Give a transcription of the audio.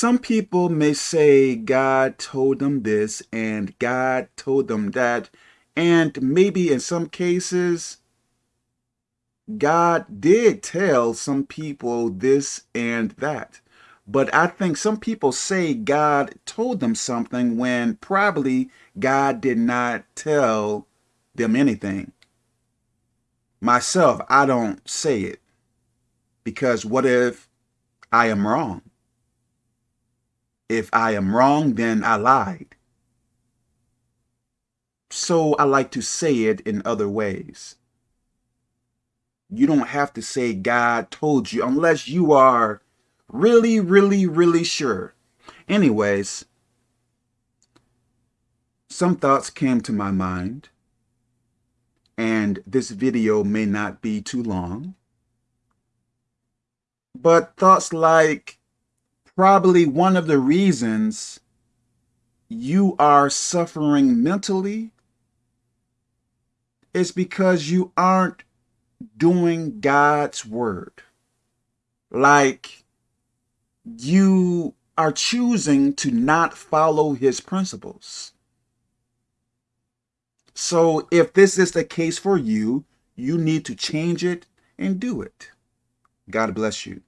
Some people may say God told them this and God told them that, and maybe in some cases, God did tell some people this and that. But I think some people say God told them something when probably God did not tell them anything. Myself, I don't say it. Because what if I am wrong? If I am wrong, then I lied. So I like to say it in other ways. You don't have to say God told you unless you are really, really, really sure. Anyways, some thoughts came to my mind and this video may not be too long. But thoughts like probably one of the reasons you are suffering mentally is because you aren't doing God's word. Like you are choosing to not follow his principles. So if this is the case for you, you need to change it and do it. God bless you.